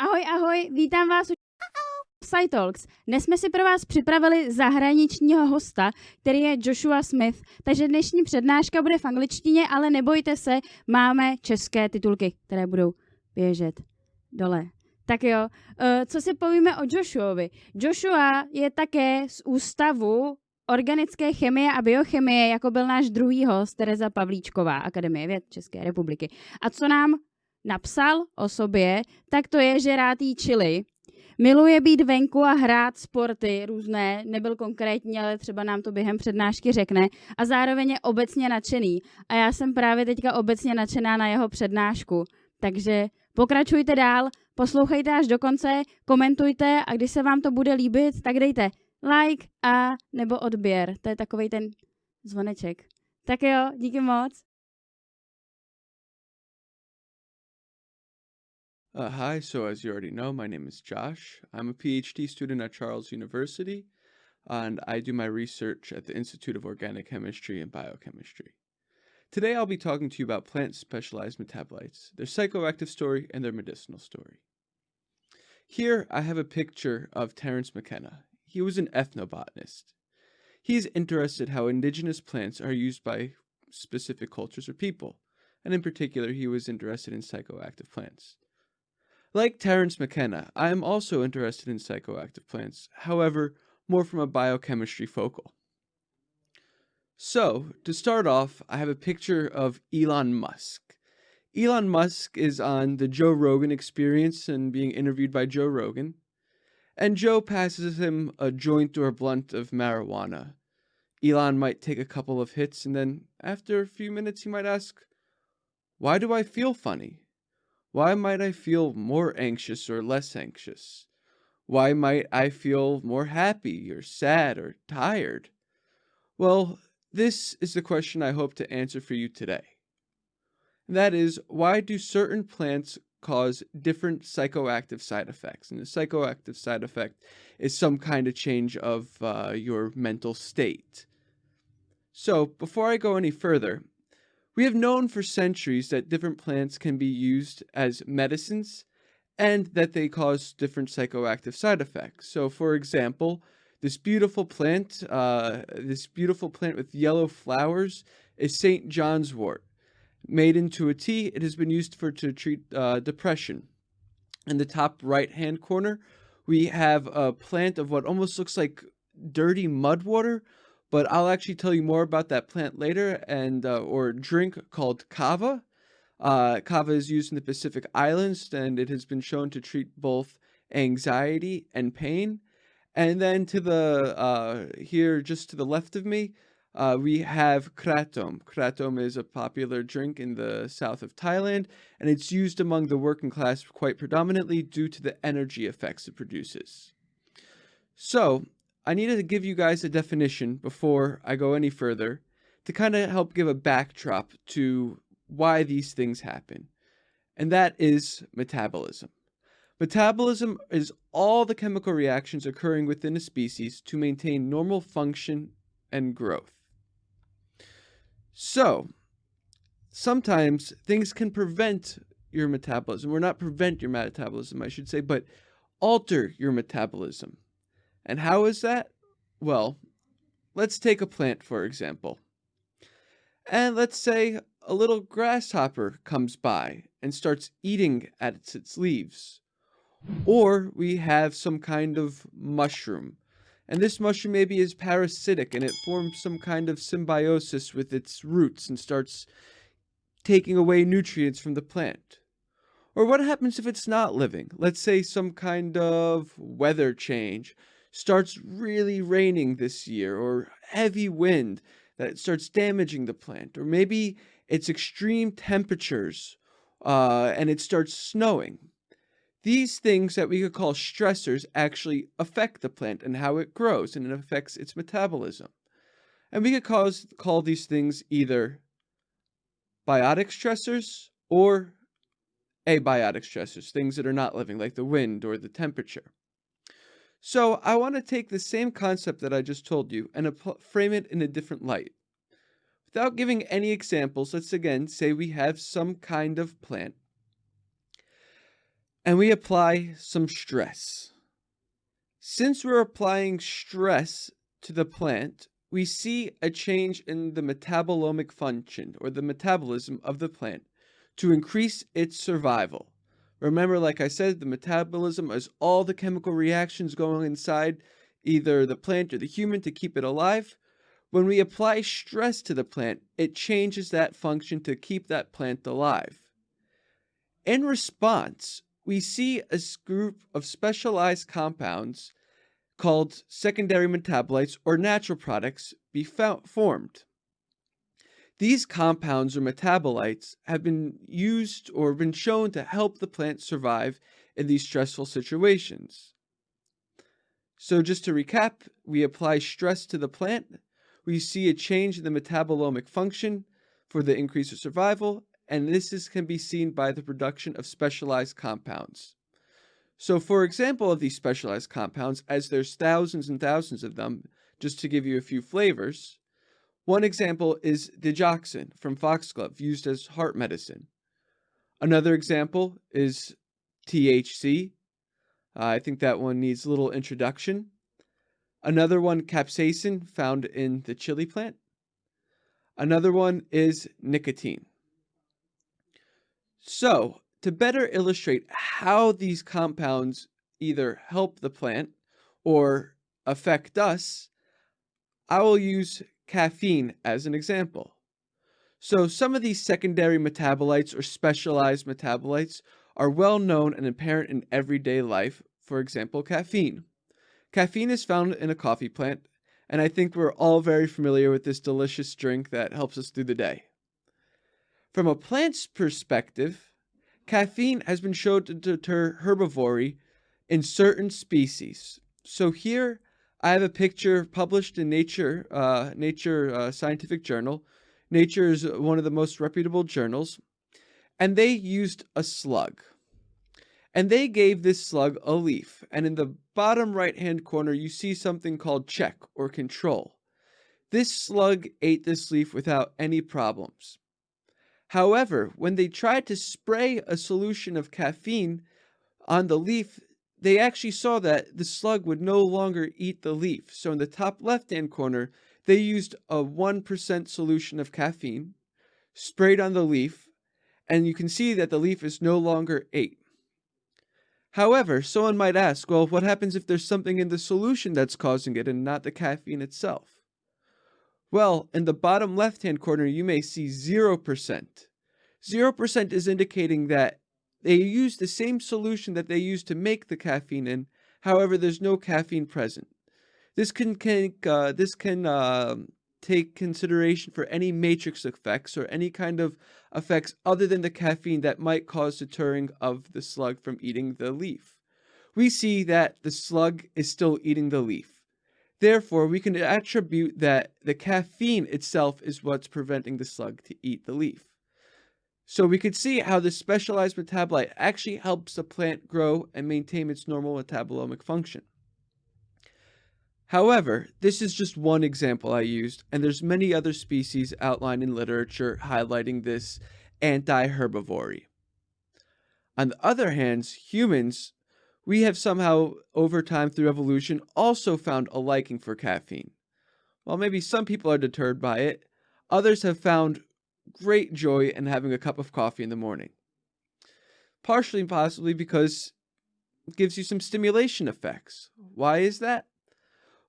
Ahoj, ahoj, vítám vás u SciTalks. Dnes jsme si pro vás připravili zahraničního hosta, který je Joshua Smith. Takže dnešní přednáška bude v angličtině, ale nebojte se, máme české titulky, které budou běžet dole. Tak jo, eh, co si povíme o Joshuovi? Joshua je také z ústavu organické chemie a biochemie, jako byl náš druhý host, Tereza Pavlíčková, Akademie věd České republiky. A co nám napsal o sobě, tak to je, že rád jí čili. Miluje být venku a hrát sporty různé, nebyl konkrétní, ale třeba nám to během přednášky řekne. A zároveň je obecně nadšený. A já jsem právě teďka obecně nadšená na jeho přednášku. Takže pokračujte dál, poslouchejte až do konce, komentujte a když se vám to bude líbit, tak dejte like a nebo odběr. To je takový ten zvoneček. Tak jo, díky moc. Uh, hi, so as you already know, my name is Josh. I'm a PhD student at Charles University, and I do my research at the Institute of Organic Chemistry and Biochemistry. Today I'll be talking to you about plant specialized metabolites, their psychoactive story, and their medicinal story. Here I have a picture of Terence McKenna. He was an ethnobotanist. He is interested how indigenous plants are used by specific cultures or people, and in particular he was interested in psychoactive plants. Like Terence McKenna, I am also interested in psychoactive plants, however, more from a biochemistry focal. So, to start off, I have a picture of Elon Musk. Elon Musk is on the Joe Rogan experience and being interviewed by Joe Rogan. And Joe passes him a joint or a blunt of marijuana. Elon might take a couple of hits and then, after a few minutes, he might ask, Why do I feel funny? Why might I feel more anxious or less anxious? Why might I feel more happy or sad or tired? Well, this is the question I hope to answer for you today. that is, why do certain plants cause different psychoactive side effects? And the psychoactive side effect is some kind of change of uh, your mental state. So, before I go any further, we have known for centuries that different plants can be used as medicines and that they cause different psychoactive side effects. So, for example, this beautiful plant, uh, this beautiful plant with yellow flowers is St. John's wort. Made into a tea, it has been used for to treat uh, depression. In the top right hand corner, we have a plant of what almost looks like dirty mud water, but I'll actually tell you more about that plant later and uh, or drink called kava. Uh, kava is used in the Pacific Islands and it has been shown to treat both anxiety and pain. And then to the uh, here, just to the left of me, uh, we have kratom. Kratom is a popular drink in the south of Thailand, and it's used among the working class quite predominantly due to the energy effects it produces. So, I needed to give you guys a definition before I go any further to kind of help give a backdrop to why these things happen. And that is metabolism. Metabolism is all the chemical reactions occurring within a species to maintain normal function and growth. So, sometimes things can prevent your metabolism, or not prevent your metabolism, I should say, but alter your metabolism. And how is that? Well, let's take a plant, for example. And let's say a little grasshopper comes by and starts eating at its, leaves. Or we have some kind of mushroom. And this mushroom maybe is parasitic and it forms some kind of symbiosis with its roots and starts taking away nutrients from the plant. Or what happens if it's not living? Let's say some kind of weather change starts really raining this year or heavy wind that starts damaging the plant or maybe it's extreme temperatures uh, and it starts snowing. These things that we could call stressors actually affect the plant and how it grows and it affects its metabolism. And we could cause, call these things either biotic stressors or abiotic stressors, things that are not living like the wind or the temperature. So I want to take the same concept that I just told you and frame it in a different light. Without giving any examples, let's again say we have some kind of plant. and we apply some stress. Since we're applying stress to the plant, we see a change in the metabolomic function or the metabolism of the plant to increase its survival. Remember, like I said, the metabolism is all the chemical reactions going inside either the plant or the human to keep it alive. When we apply stress to the plant, it changes that function to keep that plant alive. In response, we see a group of specialized compounds called secondary metabolites or natural products be formed. These compounds or metabolites have been used or been shown to help the plant survive in these stressful situations. So just to recap, we apply stress to the plant, we see a change in the metabolomic function for the increase of survival, and this is, can be seen by the production of specialized compounds. So for example of these specialized compounds, as there's thousands and thousands of them, just to give you a few flavors, one example is digoxin from foxglove used as heart medicine. Another example is THC. Uh, I think that one needs a little introduction. Another one, capsaicin, found in the chili plant. Another one is nicotine. So, to better illustrate how these compounds either help the plant or affect us, I will use caffeine as an example. So some of these secondary metabolites or specialized metabolites are well known and apparent in everyday life, for example, caffeine. Caffeine is found in a coffee plant, and I think we're all very familiar with this delicious drink that helps us through the day. From a plant's perspective, caffeine has been shown to deter herbivory in certain species. So here I have a picture published in Nature, uh, Nature uh, Scientific Journal. Nature is one of the most reputable journals. And they used a slug. And they gave this slug a leaf. And in the bottom right-hand corner, you see something called check or control. This slug ate this leaf without any problems. However, when they tried to spray a solution of caffeine on the leaf, they actually saw that the slug would no longer eat the leaf. So in the top left-hand corner, they used a 1% solution of caffeine, sprayed on the leaf, and you can see that the leaf is no longer ate. However, someone might ask, well, what happens if there's something in the solution that's causing it and not the caffeine itself? Well, in the bottom left-hand corner, you may see 0%. 0% is indicating that they use the same solution that they use to make the caffeine in, however, there's no caffeine present. This can, uh, this can uh, take consideration for any matrix effects or any kind of effects other than the caffeine that might cause deterring of the slug from eating the leaf. We see that the slug is still eating the leaf. Therefore, we can attribute that the caffeine itself is what's preventing the slug to eat the leaf. So we could see how this specialized metabolite actually helps the plant grow and maintain its normal metabolomic function. However, this is just one example I used, and there's many other species outlined in literature highlighting this anti-herbivory. On the other hand, humans, we have somehow, over time through evolution, also found a liking for caffeine. While maybe some people are deterred by it, others have found great joy in having a cup of coffee in the morning. Partially possibly because it gives you some stimulation effects. Why is that?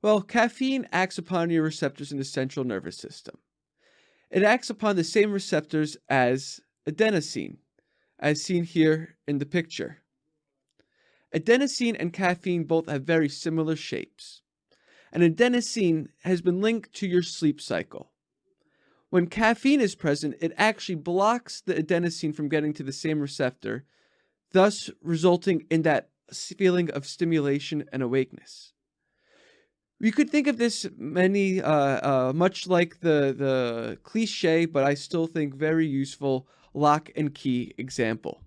Well, caffeine acts upon your receptors in the central nervous system. It acts upon the same receptors as adenosine, as seen here in the picture. Adenosine and caffeine both have very similar shapes. And adenosine has been linked to your sleep cycle. When caffeine is present, it actually blocks the adenosine from getting to the same receptor, thus resulting in that feeling of stimulation and awakeness. We could think of this many, uh, uh, much like the, the cliche, but I still think very useful lock and key example.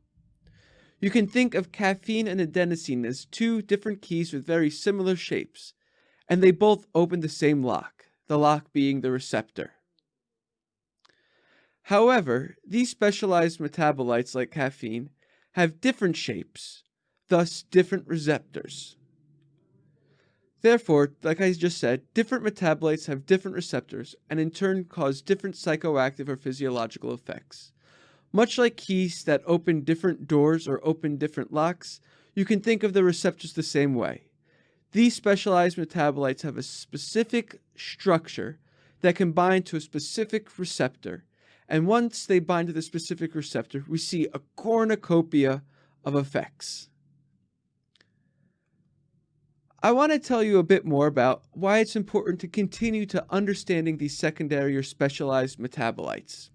You can think of caffeine and adenosine as two different keys with very similar shapes, and they both open the same lock, the lock being the receptor. However, these specialized metabolites like caffeine have different shapes, thus different receptors. Therefore, like I just said, different metabolites have different receptors and in turn cause different psychoactive or physiological effects. Much like keys that open different doors or open different locks, you can think of the receptors the same way. These specialized metabolites have a specific structure that can bind to a specific receptor, and once they bind to the specific receptor, we see a cornucopia of effects. I want to tell you a bit more about why it's important to continue to understanding these secondary or specialized metabolites.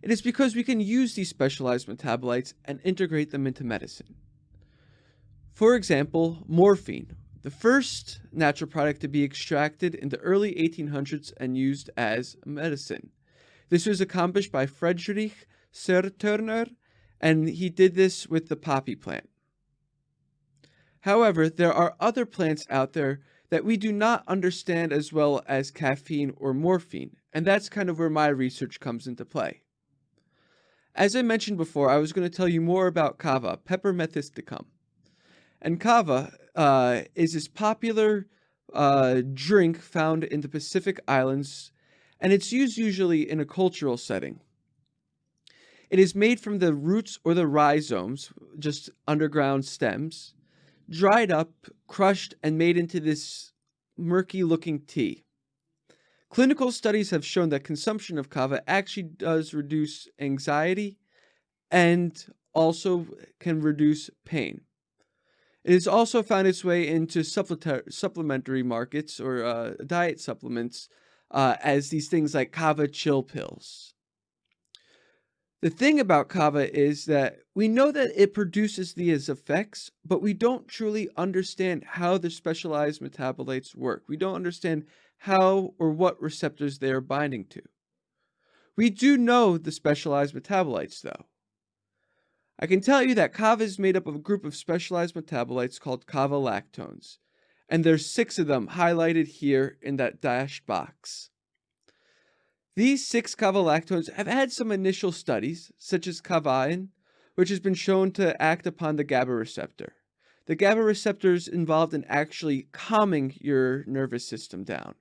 It is because we can use these specialized metabolites and integrate them into medicine. For example, morphine, the first natural product to be extracted in the early 1800s and used as medicine. This was accomplished by Friedrich Sertürner, and he did this with the poppy plant. However, there are other plants out there that we do not understand as well as caffeine or morphine, and that's kind of where my research comes into play. As I mentioned before, I was going to tell you more about kava, Piper methysticum. And kava uh, is this popular uh, drink found in the Pacific Islands, and it's used usually in a cultural setting. It is made from the roots or the rhizomes, just underground stems, dried up, crushed, and made into this murky looking tea. Clinical studies have shown that consumption of kava actually does reduce anxiety and also can reduce pain. It has also found its way into supplementary markets or uh, diet supplements uh, as these things like kava chill pills. The thing about kava is that we know that it produces these effects, but we don't truly understand how the specialized metabolites work. We don't understand how or what receptors they are binding to. We do know the specialized metabolites, though. I can tell you that kava is made up of a group of specialized metabolites called kava lactones, and there's six of them highlighted here in that dashed box. These six kavalactones have had some initial studies, such as kavain, which has been shown to act upon the GABA receptor. The GABA receptor is involved in actually calming your nervous system down.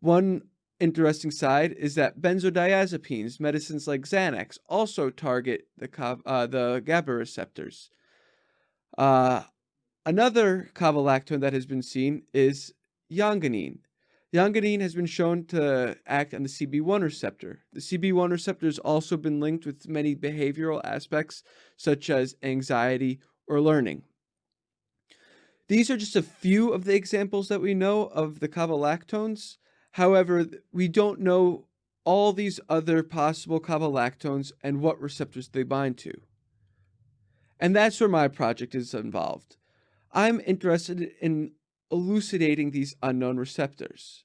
One interesting side is that benzodiazepines, medicines like Xanax, also target the, uh, the GABA receptors. Uh, another kavalactone that has been seen is yangonin. Yangonin has been shown to act on the CB1 receptor. The CB1 receptor has also been linked with many behavioral aspects such as anxiety or learning. These are just a few of the examples that we know of the kavalactones. However, we don't know all these other possible kavalactones and what receptors they bind to. And that's where my project is involved. I'm interested in elucidating these unknown receptors.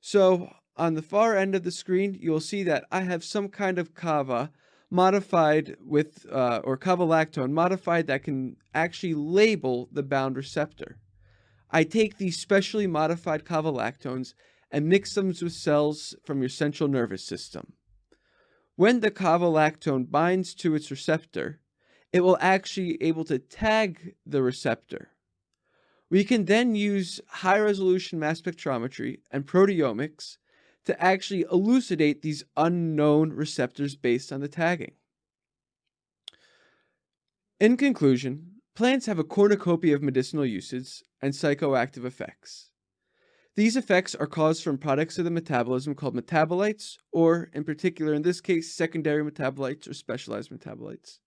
So on the far end of the screen, you'll see that I have some kind of kava modified with, uh, or kavalactone modified that can actually label the bound receptor. I take these specially modified kavalactones and mix them with cells from your central nervous system. When the kavalactone binds to its receptor, it will actually be able to tag the receptor. We can then use high resolution mass spectrometry and proteomics to actually elucidate these unknown receptors based on the tagging. In conclusion, plants have a cornucopia of medicinal uses and psychoactive effects. These effects are caused from products of the metabolism called metabolites, or in particular in this case, secondary metabolites or specialized metabolites.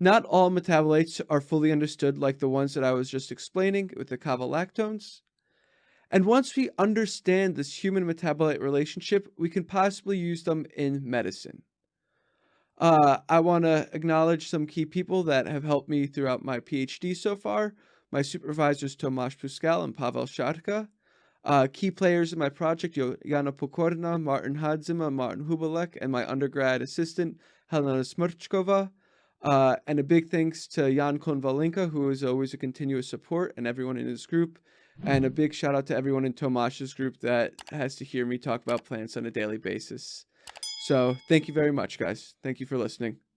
Not all metabolites are fully understood like the ones that I was just explaining with the kavalactones. And once we understand this human metabolite relationship, we can possibly use them in medicine. Uh, I want to acknowledge some key people that have helped me throughout my PhD so far. My supervisors Tomáš Pluskal and Pavel Šácha. Uh, key players in my project, Jana Pokorna, Martin Hadzima, Martin Hubálek, and my undergrad assistant, Helena Smrchkova. Uh, and a big thanks to Jan Konvalinka, who is always a continuous support, and everyone in his group. And a big shout out to everyone in Tomash's group that has to hear me talk about plants on a daily basis. So thank you very much, guys. Thank you for listening.